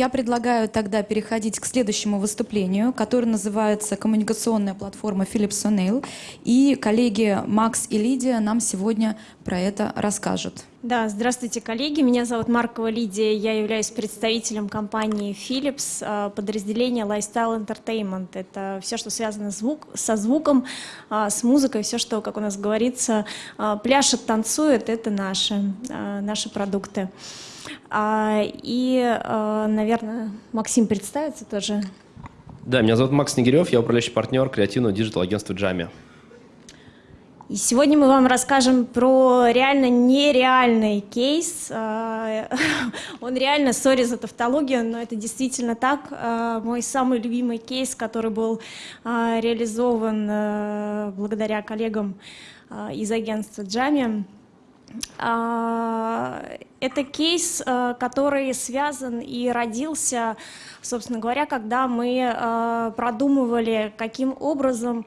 Я предлагаю тогда переходить к следующему выступлению, которое называется «Коммуникационная платформа Philips O'Neill». И коллеги Макс и Лидия нам сегодня про это расскажут. Да, здравствуйте, коллеги. Меня зовут Маркова Лидия. Я являюсь представителем компании Philips, а, подразделения Lifestyle Entertainment. Это все, что связано звук, со звуком, а, с музыкой, все, что, как у нас говорится, а, пляшет, танцует, это наши, наши продукты. И, наверное, Максим представится тоже. Да, меня зовут Макс Снегирев, я управляющий партнер креативного digital-агентства Джами. И сегодня мы вам расскажем про реально нереальный кейс. Он реально, sorry за тавтологию, но это действительно так. Мой самый любимый кейс, который был реализован благодаря коллегам из агентства Джами. Это кейс, который связан и родился, собственно говоря, когда мы продумывали, каким образом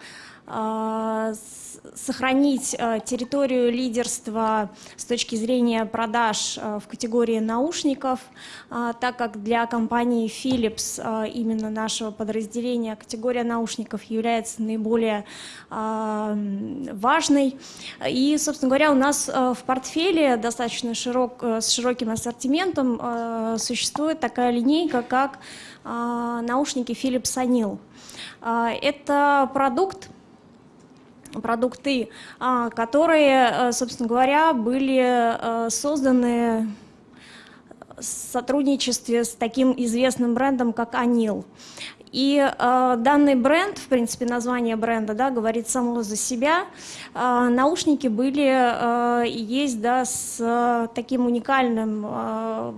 сохранить э, территорию лидерства с точки зрения продаж э, в категории наушников, э, так как для компании Philips, именно нашего подразделения, категория наушников является наиболее важной. И, собственно говоря, у нас в портфеле достаточно широк, с широким ассортиментом существует такая линейка, как наушники Philips Anil. Это продукт, продукты, а, которые, э, собственно говоря, были э, созданы в сотрудничестве с таким известным брендом, как Анил. И э, данный бренд, в принципе, название бренда, да, говорит само за себя. Э, наушники были э, есть, да, с э, таким уникальным э,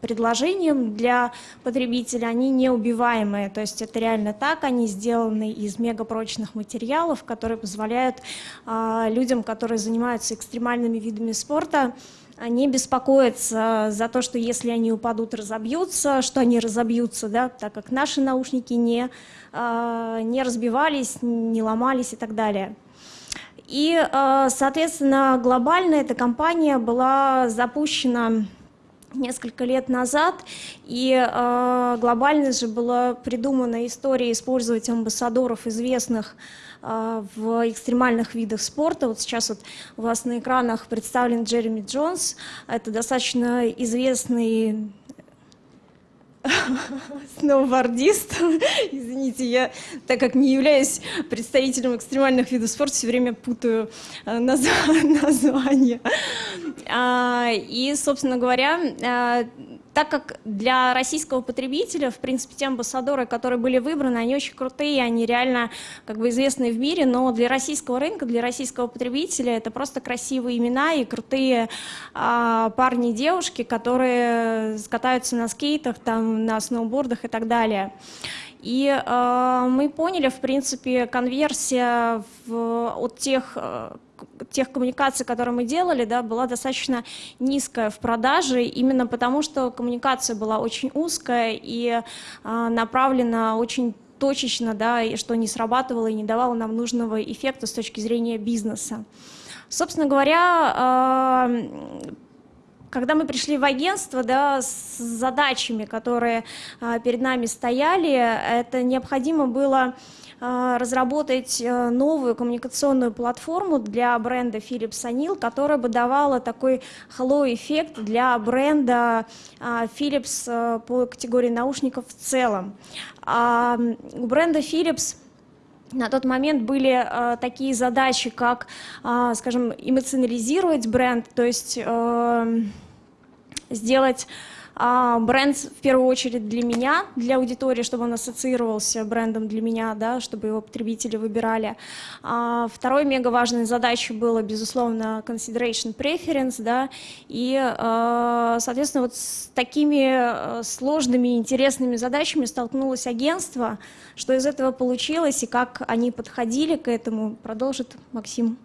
предложением для потребителя. Они неубиваемые, то есть это реально так. Они сделаны из мегапрочных материалов, которые позволяют э, людям, которые занимаются экстремальными видами спорта, не беспокоиться за то, что если они упадут, разобьются, что они разобьются, да, так как наши наушники не, а, не разбивались, не ломались и так далее. И, а, соответственно, глобально эта компания была запущена несколько лет назад, и э, глобально же была придумана история использовать амбассадоров известных в экстремальных видах спорта. Вот сейчас вот у вас на экранах представлен Джереми Джонс. Это достаточно известный сноубордист. Извините, я, так как не являюсь представителем экстремальных видов спорта, все время путаю э, наз... названия. А, и, собственно говоря, а, так как для российского потребителя, в принципе, те амбассадоры, которые были выбраны, они очень крутые, они реально как бы известны в мире, но для российского рынка, для российского потребителя это просто красивые имена и крутые а, парни и девушки, которые катаются на скейтах, там, на сноубордах и так далее. И э, мы поняли, в принципе, конверсия в, от тех э, тех коммуникаций, которые мы делали, да, была достаточно низкая в продаже, именно потому что коммуникация была очень узкая и э, направлена очень точечно, да, и что не срабатывало и не давало нам нужного эффекта с точки зрения бизнеса. Собственно говоря, э, когда мы пришли в агентство да, с задачами, которые э, перед нами стояли, это необходимо было а, разработать э, новую коммуникационную платформу для бренда Philips Anil, которая бы давала такой hello-эффект для бренда а, Philips э, по категории наушников в целом. А, у бренда Philips на тот момент были э, такие задачи, как, э, скажем, эмоционализировать бренд, то есть э, сделать а, бренд в первую очередь для меня, для аудитории, чтобы он ассоциировался брендом для меня, да, чтобы его потребители выбирали. А, второй мега важной задачей было, безусловно, consideration preference, да, и, а, соответственно, вот с такими сложными, интересными задачами столкнулось агентство, что из этого получилось и как они подходили к этому, продолжит Максим.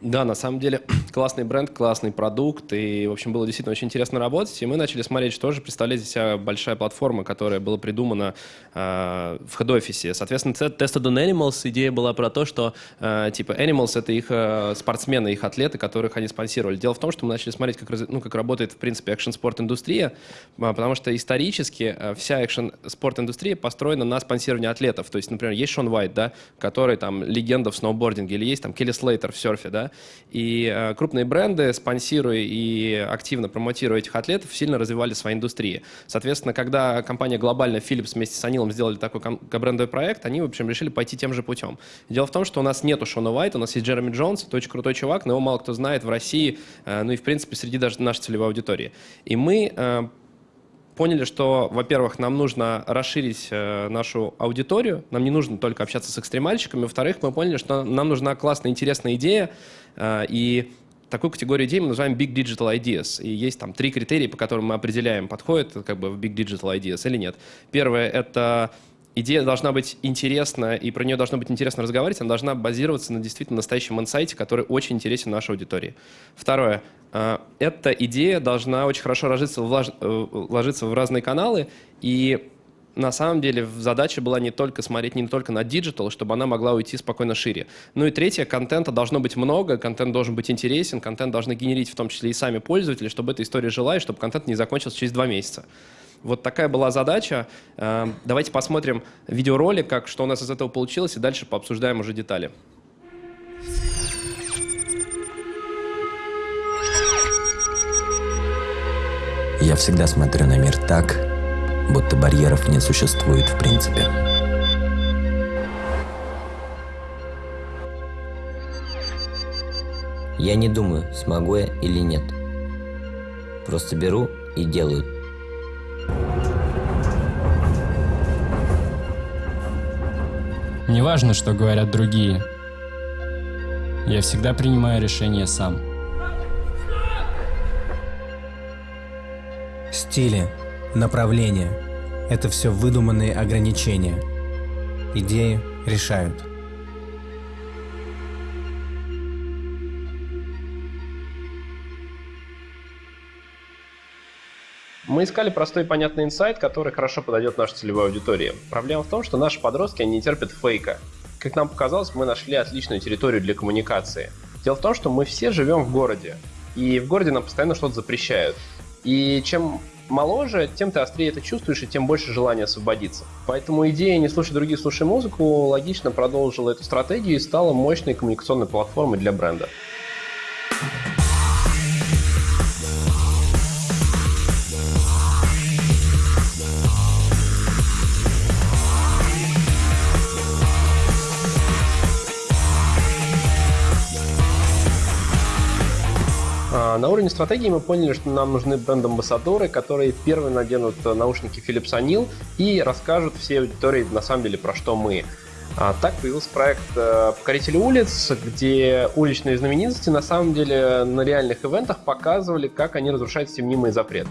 Да, на самом деле классный бренд, классный продукт, и, в общем, было действительно очень интересно работать, и мы начали смотреть, что же представляет из большая платформа, которая была придумана э, в хед-офисе. Соответственно, Tested on Animals идея была про то, что, э, типа, Animals — это их э, спортсмены, их атлеты, которых они спонсировали. Дело в том, что мы начали смотреть, как, ну, как работает, в принципе, экшн-спорт-индустрия, потому что исторически э, вся экшн-спорт-индустрия построена на спонсировании атлетов. То есть, например, есть Шон Уайт, да, который там легенда в сноубординге, или есть там Келли Слейтер в серфе, да, и э, крупные бренды, спонсируя и активно промотируя этих атлетов, сильно развивали свои индустрии. Соответственно, когда компания глобальная Philips вместе с Анилом сделали такой брендовый проект, они, в общем, решили пойти тем же путем. Дело в том, что у нас нету Шона Уайта, у нас есть Джереми Джонс, это очень крутой чувак, но его мало кто знает в России, э, ну и, в принципе, среди даже нашей целевой аудитории. И мы э, поняли, что, во-первых, нам нужно расширить э, нашу аудиторию, нам не нужно только общаться с экстремальщиками, во-вторых, мы поняли, что нам нужна классная, интересная идея, э, и такую категорию идей мы называем Big Digital Ideas. И есть там три критерия, по которым мы определяем, подходит как бы в Big Digital Ideas или нет. Первое — это идея должна быть интересна, и про нее должно быть интересно разговаривать, она должна базироваться на действительно настоящем инсайте, который очень интересен нашей аудитории. Второе. Э, эта идея должна очень хорошо ложиться в, э, ложиться в разные каналы, и на самом деле задача была не только смотреть не только на digital, чтобы она могла уйти спокойно шире. Ну и третье, контента должно быть много, контент должен быть интересен, контент должны генерить в том числе и сами пользователи, чтобы эта история жила и чтобы контент не закончился через два месяца. Вот такая была задача. Э, давайте посмотрим видеоролик, как, что у нас из этого получилось, и дальше пообсуждаем уже детали. Я всегда смотрю на мир так, будто барьеров не существует в принципе. Я не думаю, смогу я или нет. Просто беру и делаю Не важно, что говорят другие. Я всегда принимаю решение сам. Стили, направление – это все выдуманные ограничения. Идеи решают. Мы искали простой и понятный инсайт, который хорошо подойдет нашей целевой аудитории. Проблема в том, что наши подростки не терпят фейка. Как нам показалось, мы нашли отличную территорию для коммуникации. Дело в том, что мы все живем в городе, и в городе нам постоянно что-то запрещают. И чем моложе, тем ты острее это чувствуешь, и тем больше желания освободиться. Поэтому идея «не слушай других, слушай музыку» логично продолжила эту стратегию и стала мощной коммуникационной платформой для бренда. На уровне стратегии мы поняли, что нам нужны бренд-амбассадоры, которые первые наденут наушники Philips Anil и расскажут всей аудитории на самом деле про что мы. А, так появился проект э, «Покорители улиц», где уличные знаменитости на самом деле на реальных ивентах показывали, как они разрушают все мнимые запреты.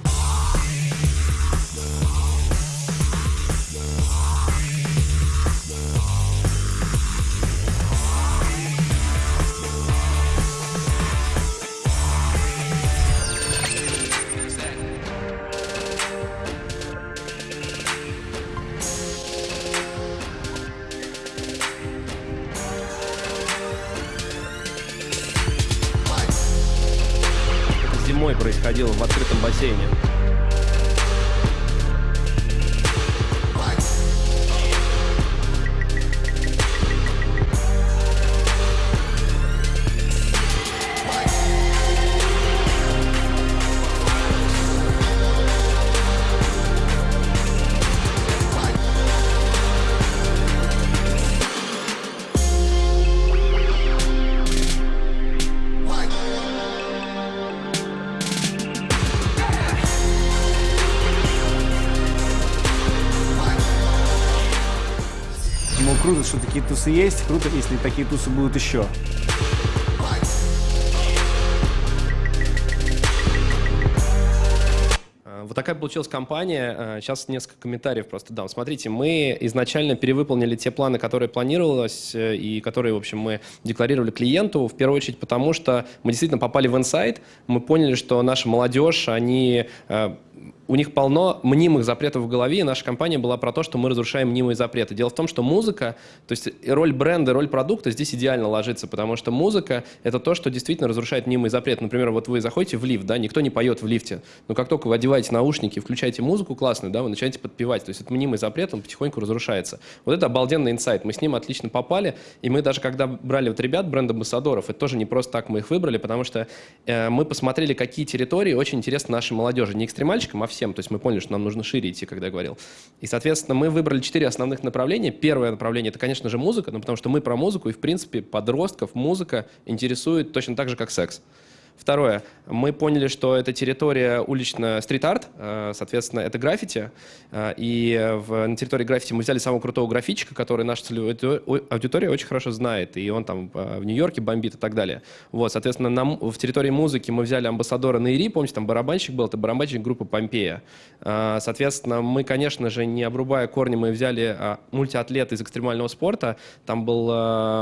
В круто, что такие тусы есть, круто, если такие тусы будут еще. А, вот такая получилась компания? Сейчас несколько комментариев просто дам. Смотрите, мы изначально перевыполнили те планы, которые планировалось и которые, в общем, мы декларировали клиенту, в первую очередь потому, что мы действительно попали в инсайт, мы поняли, что наша молодежь, они у них полно мнимых запретов в голове, и наша компания была про то, что мы разрушаем мнимые запреты. Дело в том, что музыка, то есть роль бренда, роль продукта здесь идеально ложится, потому что музыка — это то, что действительно разрушает мнимые запреты. Например, вот вы заходите в лифт, да, никто не поет в лифте, но как только вы одеваете наушники, включаете музыку классную, да, вы начинаете подпевать, то есть это мнимый запрет, он потихоньку разрушается. Вот это обалденный инсайт, мы с ним отлично попали, и мы даже когда брали вот ребят, бренд-амбассадоров, это тоже не просто так мы их выбрали, потому что э, мы посмотрели, какие территории очень интересны нашей молодежи, не экстремальщикам, а всем, то есть мы поняли, что нам нужно шире идти, когда я говорил. И, соответственно, мы выбрали четыре основных направления. Первое направление — это, конечно же, музыка, ну, потому что мы про музыку, и, в принципе, подростков музыка интересует точно так же, как секс. Второе. Мы поняли, что это территория уличная стрит-арт, э, соответственно, это граффити. Э, и в, на территории граффити мы взяли самого крутого графичка, который наша целевая аудитория очень хорошо знает. И он там э, в Нью-Йорке бомбит и так далее. Вот, соответственно, нам, в территории музыки мы взяли амбассадора Наири, помните, там барабанщик был, это барабанщик группы Помпея. Соответственно, мы, конечно же, не обрубая корни, мы взяли мультиатлета из экстремального спорта. Там был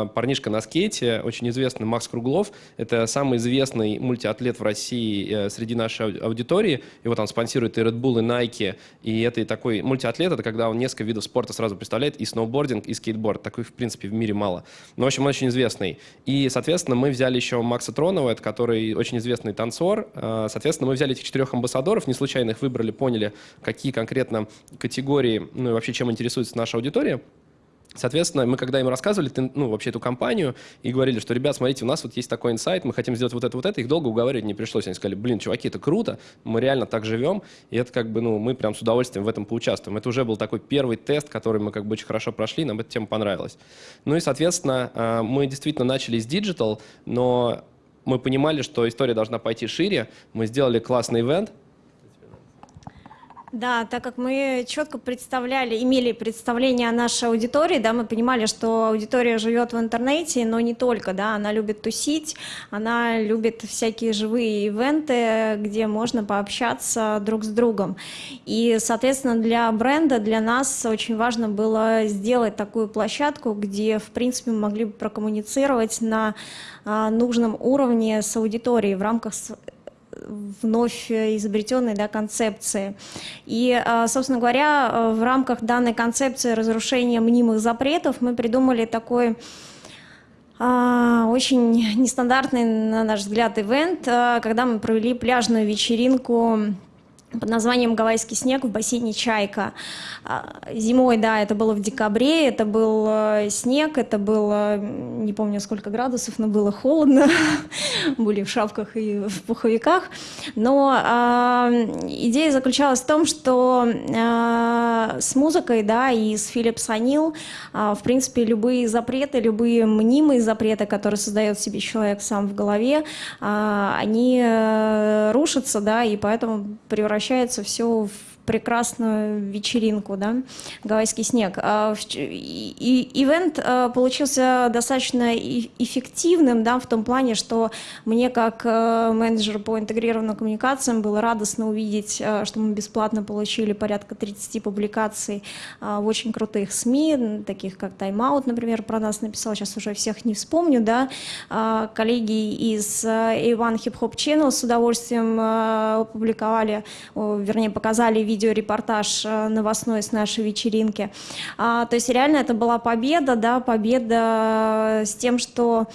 парнишка на скейте, очень известный Макс Круглов. Это самый известный мультиатлет в России э, среди нашей аудитории. Его там спонсируют и Red Bull, и Nike. И это и такой мультиатлет, это когда он несколько видов спорта сразу представляет, и сноубординг, и скейтборд. Такой, в принципе, в мире мало. Но, в общем, он очень известный. И, соответственно, мы взяли еще Макса Тронова, это который очень известный танцор. Э, соответственно, мы взяли этих четырех амбассадоров, не случайно их выбрали, поняли, какие конкретно категории, ну и вообще чем интересуется наша аудитория. Соответственно, мы когда им рассказывали, ну, вообще эту кампанию, и говорили, что, ребят, смотрите, у нас вот есть такой инсайт, мы хотим сделать вот это, вот это, их долго уговаривать не пришлось. Они сказали, блин, чуваки, это круто, мы реально так живем, и это как бы, ну, мы прям с удовольствием в этом поучаствуем. Это уже был такой первый тест, который мы как бы очень хорошо прошли, нам эта тема понравилась. Ну и, соответственно, а, мы действительно начали с digital, но мы понимали, что история должна пойти шире, мы сделали классный event, да, так как мы четко представляли, имели представление о нашей аудитории, да, мы понимали, что аудитория живет в интернете, но не только, да, она любит тусить, она любит всякие живые ивенты, где можно пообщаться друг с другом. И, соответственно, для бренда, для нас очень важно было сделать такую площадку, где, в принципе, мы могли бы прокоммуницировать на а, нужном уровне с аудиторией в рамках вновь изобретенной да, концепции. И, а, собственно говоря, в рамках данной концепции разрушения мнимых запретов мы придумали такой а, очень нестандартный, на наш взгляд, ивент, а, когда мы провели пляжную вечеринку под названием «Гавайский снег» в бассейне «Чайка». А, зимой, да, это было в декабре, это был э, снег, это было, не помню сколько градусов, но было холодно, были в шапках и в пуховиках. Но э, идея заключалась в том, что э, с музыкой, да, и с Philips O'Neill, э, в принципе, любые запреты, любые мнимые запреты, которые создает себе человек сам в голове, э, они э, рушатся, да, и поэтому превращается все в прекрасную вечеринку, да, гавайский снег. А, и ивент а, получился достаточно эффективным, да, в том плане, что мне как э, менеджер по интегрированным коммуникациям было радостно увидеть, э, что мы бесплатно получили порядка 30 публикаций а, в очень крутых СМИ, таких как Time Out, например, про нас написал, сейчас уже всех не вспомню, да, коллеги из э, A1 Hip Hop Channel с удовольствием опубликовали, вернее, показали видео видеорепортаж э, новостной с нашей вечеринки. А, то есть реально это была победа, да, победа с тем, что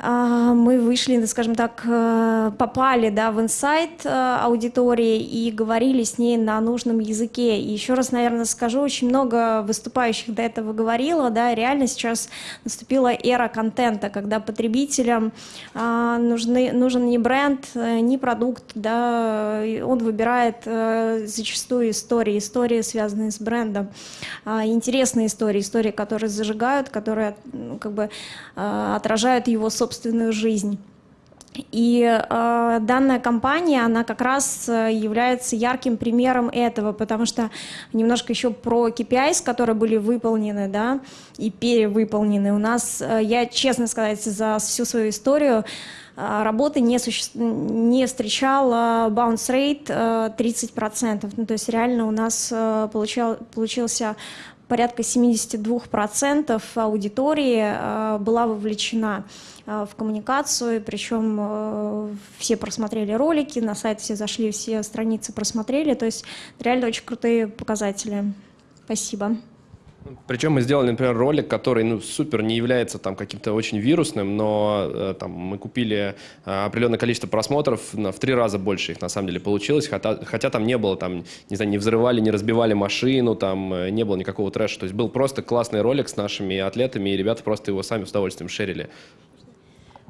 мы вышли, скажем так, э, попали да, в инсайт э, аудитории и говорили с ней на нужном языке. И еще раз, наверное, скажу, очень много выступающих до этого говорило, да, реально сейчас наступила эра контента, когда потребителям а, нужны, нужен не бренд, э, не продукт, да, он выбирает зачастую истории, истории, связанные с брендом, а, интересные истории, истории, которые зажигают, которые как бы отражают его собственность собственную жизнь. И э, данная компания, она как раз э, является ярким примером этого, потому что немножко еще про KPIs, которые были выполнены, да, и перевыполнены. У нас, э, я честно сказать, за всю свою историю а, работы не, суще... не встречал bounce rate 30%. Ну, то есть реально у нас получал... получился порядка 72% аудитории была вовлечена в коммуникацию, причем все просмотрели ролики, на сайт все зашли, все страницы просмотрели, то есть реально очень крутые показатели. Спасибо. Причем мы сделали, например, ролик, который ну, супер не является там каким-то очень вирусным, но э, там, мы купили э, определенное количество просмотров, на, в три раза больше их на самом деле получилось, хотя, хотя там не было, там, не знаю, не взрывали, не разбивали машину, там э, не было никакого трэша. То есть был просто классный ролик с нашими атлетами, и ребята просто его сами с удовольствием шерили.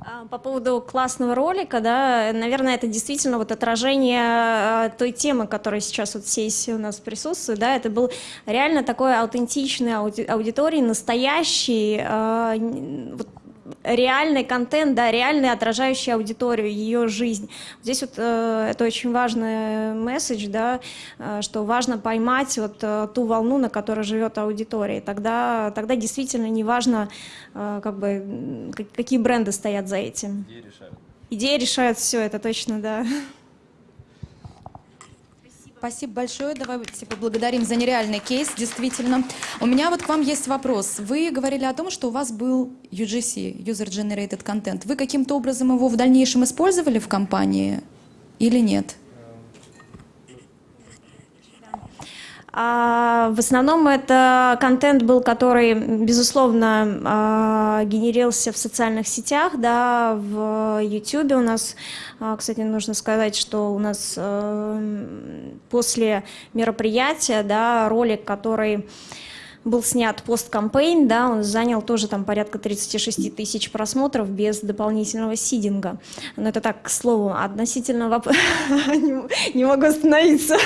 А, по поводу классного ролика, да, наверное, это действительно вот отражение а, той темы, которая сейчас вот в сессии у нас присутствует, да, это был реально такой аутентичный ауди аудитории, настоящий, а, вот, реальный контент, да, реальный, отражающий аудиторию, ее жизнь. Здесь вот э, это очень важный месседж, да, э, что важно поймать вот э, ту волну, на которой живет аудитория. Тогда, тогда действительно не важно, э, как бы, какие бренды стоят за этим. Идеи решают. Идеи решают все, это точно, да. Спасибо большое. Давайте поблагодарим за нереальный кейс, действительно. У меня вот к вам есть вопрос. Вы говорили о том, что у вас был UGC, User Generated Content. Вы каким-то образом его в дальнейшем использовали в компании или нет? В основном это контент был, который, безусловно, а, генерился в социальных сетях, да, в YouTube у нас, а, кстати, нужно сказать, что у нас э, после мероприятия, да, ролик, который был снят посткампейн, да, он занял тоже там порядка 36 тысяч просмотров без дополнительного сидинга. Но это так, к слову, относительно не могу остановиться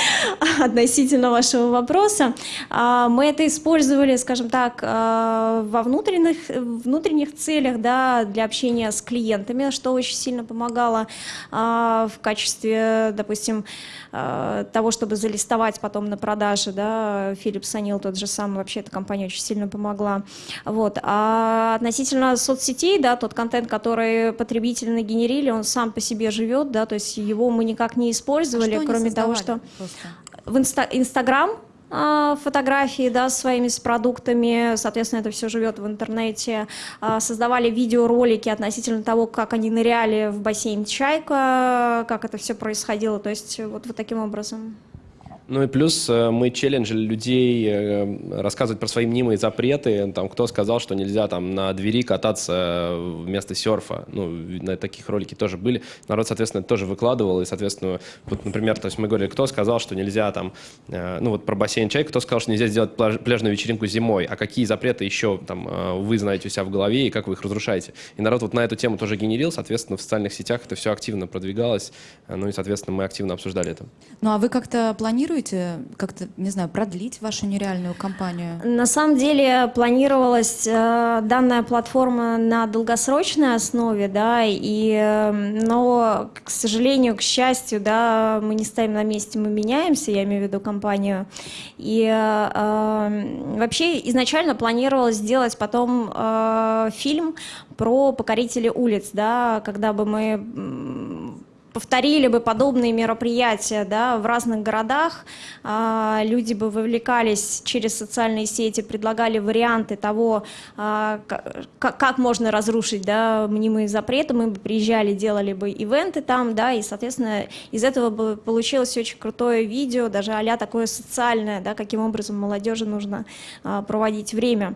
относительно вашего вопроса. А, мы это использовали, скажем так, а, во внутренних, внутренних целях, да, для общения с клиентами, что очень сильно помогало а, в качестве, допустим, того, чтобы залистовать потом на продаже, да, Philips Sanil тот же самый, вообще эта компания очень сильно помогла. Вот. А относительно соцсетей, да, тот контент, который потребители нагенерили, он сам по себе живет, да, то есть его мы никак не использовали, а кроме того, что просто? в инста Инстаграм а, фотографии да, своими с продуктами, соответственно, это все живет в интернете. А, создавали видеоролики относительно того, как они ныряли в бассейн Чайка, как это все происходило, то есть вот, вот таким образом. Ну и плюс э, мы челленджили людей э, рассказывать про свои мнимые запреты. Там, кто сказал, что нельзя там на двери кататься вместо серфа. Ну, на таких ролики тоже были. Народ, соответственно, тоже выкладывал. И, соответственно, вот, например, то есть мы говорили, кто сказал, что нельзя там, э, ну вот про бассейн чай, кто сказал, что нельзя сделать пляж, пляжную вечеринку зимой, а какие запреты еще там вы знаете у себя в голове и как вы их разрушаете. И народ вот на эту тему тоже генерил, соответственно, в социальных сетях это все активно продвигалось. Ну и, соответственно, мы активно обсуждали это. Ну а вы как-то планируете планируете как-то, не знаю, продлить вашу нереальную кампанию? На самом деле планировалась э, данная платформа на долгосрочной основе, да, и, э, но, к сожалению, к счастью, да, мы не стоим на месте, мы меняемся, я имею в виду компанию. И э, э вообще изначально планировалось сделать потом э, фильм про покорителей улиц, да, когда бы мы повторили бы подобные мероприятия да, в разных городах, а, люди бы вовлекались через социальные сети, предлагали варианты того, а, как можно разрушить да, мнимые запреты, мы бы приезжали, делали бы ивенты там, да, и, соответственно, из этого бы получилось очень крутое видео, даже а такое социальное, да, каким образом молодежи нужно а, проводить время.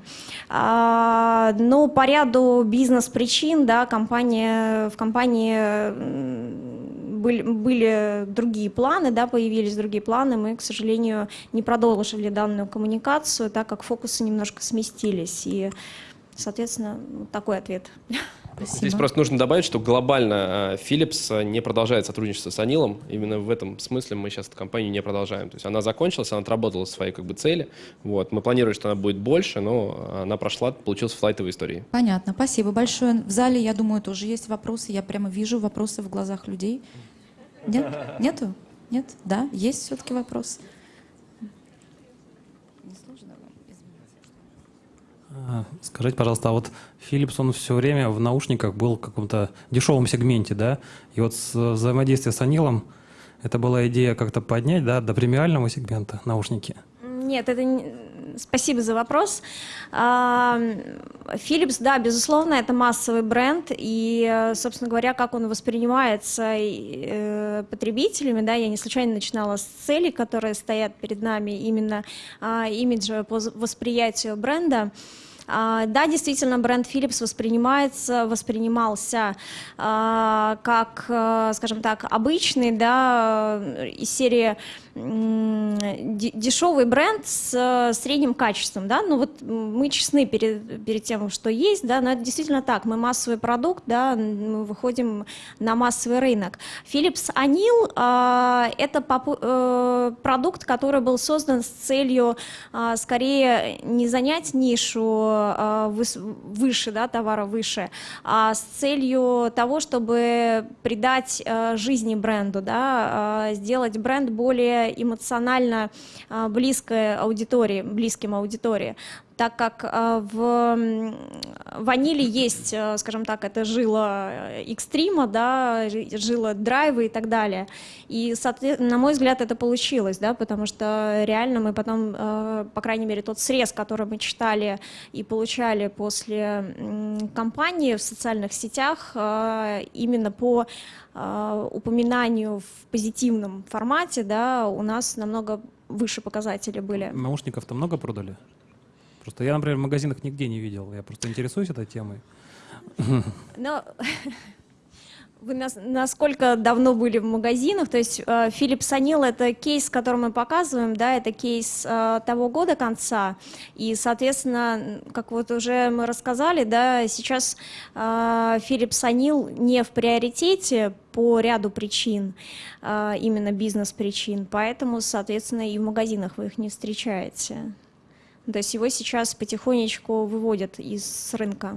Но по ряду бизнес-причин да, компания, в компании были, были другие планы, да, появились другие планы, мы, к сожалению, не продолжили данную коммуникацию, так как фокусы немножко сместились, и, соответственно, такой ответ. Спасибо. Здесь просто нужно добавить, что глобально э, Philips э, не продолжает сотрудничество с Анилом. Именно в этом смысле мы сейчас эту компанию не продолжаем. То есть она закончилась, она отработала свои как бы, цели. Вот. Мы планировали, что она будет больше, но она прошла, получилась флайтовая история. Понятно, спасибо большое. В зале, я думаю, тоже есть вопросы. Я прямо вижу вопросы в глазах людей. Нет? Нету? Нет? Да? Есть все-таки вопрос? А, Скажите, пожалуйста, а вот Philips, он все время в наушниках был в каком-то дешевом сегменте, да? И вот с взаимодействие с Анилом, это была идея как-то поднять, да, до премиального сегмента наушники? Нет, это не... спасибо за вопрос. А, Philips, да, безусловно, это массовый бренд, и, собственно говоря, как он воспринимается э, потребителями, да, я не случайно начинала с целей, которые стоят перед нами, именно а, имиджа по восприятию бренда. А, Да, действительно, бренд Philips воспринимается, воспринимался как, э, скажем так, обычный, да, э, из серии дешевый бренд с э, средним качеством, да, ну вот мы честны перед, перед тем, что есть, да, но это действительно так, мы массовый продукт, да, мы выходим на массовый рынок. Philips Anil а, это э, продукт, который был создан с целью а, скорее не занять нишу а, выс- выше, да, товара выше, а с целью того, чтобы придать э, жизни бренду, да, а, сделать бренд более эмоционально а, близкой аудитории, близким аудитории так как а, в ваниле есть, э, скажем так, это жила э, экстрима, да, жи- жила драйва и так далее. И, на мой взгляд, это получилось, да, потому что реально мы потом, э, по крайней мере, тот срез, который мы читали и получали после кампании в социальных сетях, э, именно по э, упоминанию в позитивном формате, да, у нас намного выше показатели были. Наушников-то много продали? Просто я, например, в магазинах нигде не видел. Я просто интересуюсь этой темой. Но вы нас- насколько давно были в магазинах? То есть э, Philips Anil это кейс, который мы показываем, да, это кейс э, того года конца. И, соответственно, как вот уже мы рассказали, да, сейчас э, Philips Anil не в приоритете по ряду причин, э, именно бизнес-причин, поэтому, соответственно, и в магазинах вы их не встречаете. То есть его сейчас потихонечку выводят из рынка.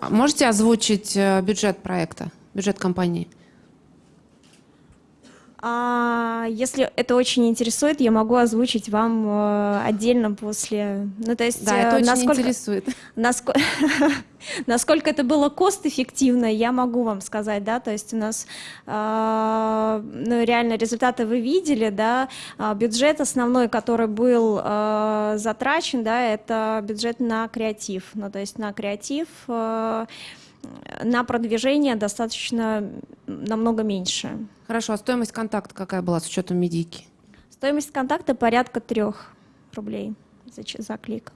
А Можете озвучить э, бюджет проекта, бюджет компании? А, если это очень интересует, я могу озвучить вам э, отдельно после. Ну, то есть, Да, э, это очень насколько, интересует. наско- насколько это было кост-эффективно, я могу вам сказать, да, то есть у нас, э, ну, реально результаты вы видели, да, А бюджет основной, который был э, затрачен, да, это бюджет на креатив, ну, то есть на креатив, э, на продвижение достаточно намного меньше. Хорошо, а стоимость контакта какая была с учетом медийки? Стоимость контакта порядка трех рублей за, за клик.